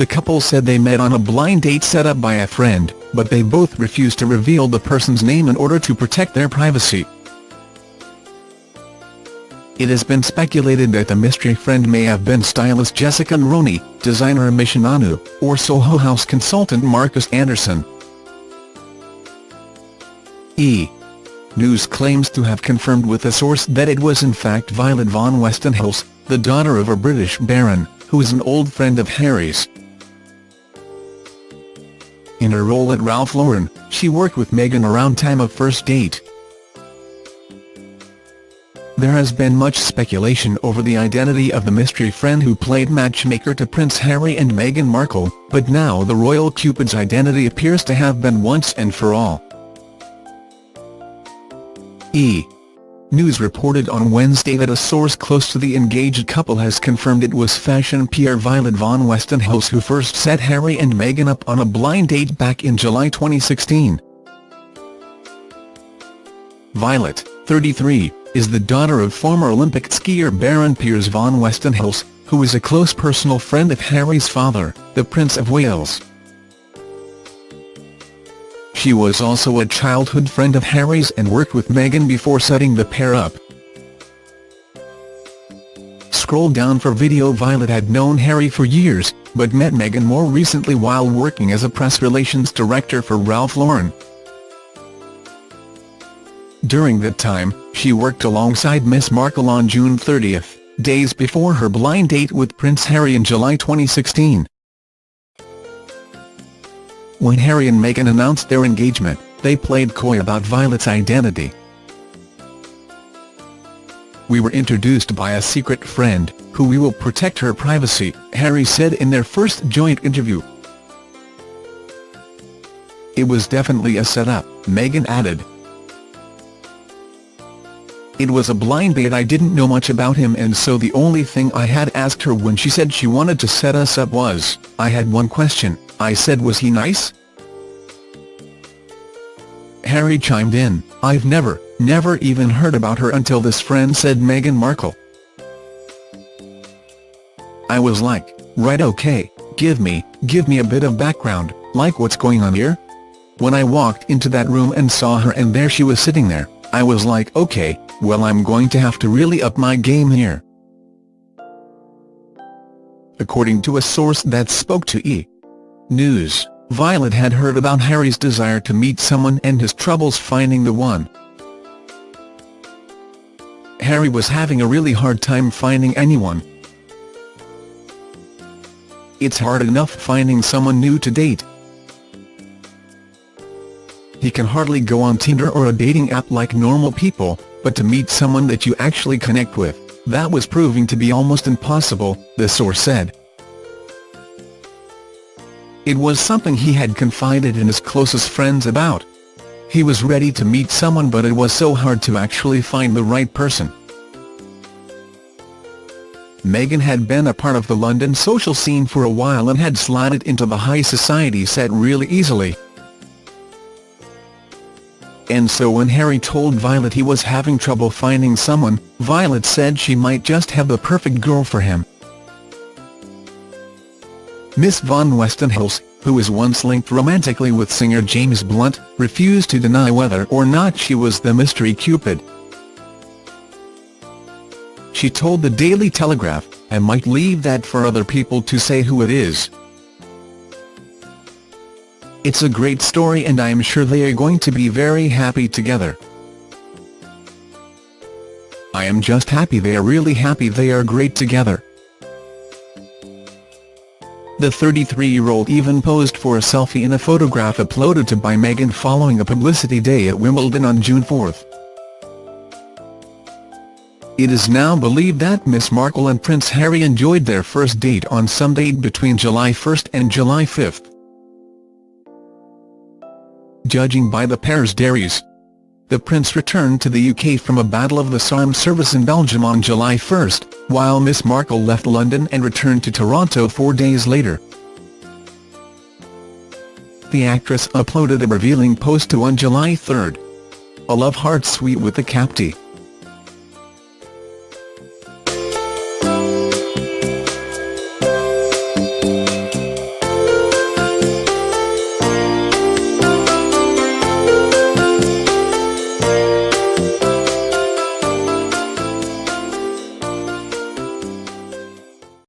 The couple said they met on a blind date set up by a friend, but they both refused to reveal the person's name in order to protect their privacy. It has been speculated that the mystery friend may have been stylist Jessica Mulroney, designer Misha Nonoo, or Soho House consultant Marcus Anderson. E! News claims to have confirmed with a source that it was in fact Violet von Westenholz, the daughter of a British baron, who is an old friend of Harry's. In her role at Ralph Lauren, she worked with Meghan around time of first date. There has been much speculation over the identity of the mystery friend who played matchmaker to Prince Harry and Meghan Markle, but now the royal Cupid's identity appears to have been once and for all. E! News reported on Wednesday that a source close to the engaged couple has confirmed it was fashion PR Violet von Westenholz who first set Harry and Meghan up on a blind date back in July 2016. Violet, 33, is the daughter of former Olympic skier Baron Piers von Westenholz, who is a close personal friend of Harry's father, the Prince of Wales. She was also a childhood friend of Harry's and worked with Meghan before setting the pair up. Scroll down for video Violet had known Harry for years, but met Meghan more recently while working as a press relations director for Ralph Lauren. During that time, she worked alongside Miss Markle on June 30, days before her blind date with Prince Harry in July 2016. When Harry and Meghan announced their engagement, they played coy about Violet's identity. We were introduced by a secret friend, who we will protect her privacy, Harry said in their first joint interview. It was definitely a setup, Meghan added. It was a blind date I didn't know much about him and so the only thing I had asked her when she said she wanted to set us up was, I had one question, I said was he nice? Harry chimed in, I've never, never even heard about her until this friend said Meghan Markle. I was like, right okay, give me, give me a bit of background, like what's going on here? When I walked into that room and saw her and there she was sitting there, I was like okay, well I'm going to have to really up my game here. According to a source that spoke to E! News, Violet had heard about Harry's desire to meet someone and his troubles finding the one. Harry was having a really hard time finding anyone. It's hard enough finding someone new to date, he can hardly go on Tinder or a dating app like normal people, but to meet someone that you actually connect with, that was proving to be almost impossible, the source said. It was something he had confided in his closest friends about. He was ready to meet someone but it was so hard to actually find the right person. Meghan had been a part of the London social scene for a while and had slided into the high society set really easily and so when Harry told Violet he was having trouble finding someone, Violet said she might just have the perfect girl for him. Miss von Westenholz, who was once linked romantically with singer James Blunt, refused to deny whether or not she was the mystery Cupid. She told the Daily Telegraph, I might leave that for other people to say who it is. It's a great story and I am sure they are going to be very happy together. I am just happy they are really happy they are great together. The 33-year-old even posed for a selfie in a photograph uploaded to by Meghan following a publicity day at Wimbledon on June 4. It is now believed that Miss Markle and Prince Harry enjoyed their first date on Sunday between July 1 and July 5 judging by the pair's dairies. The Prince returned to the UK from a Battle of the Somme service in Belgium on July 1, while Miss Markle left London and returned to Toronto four days later. The actress uploaded a revealing post to on July 3. A love heart sweet with the Capti.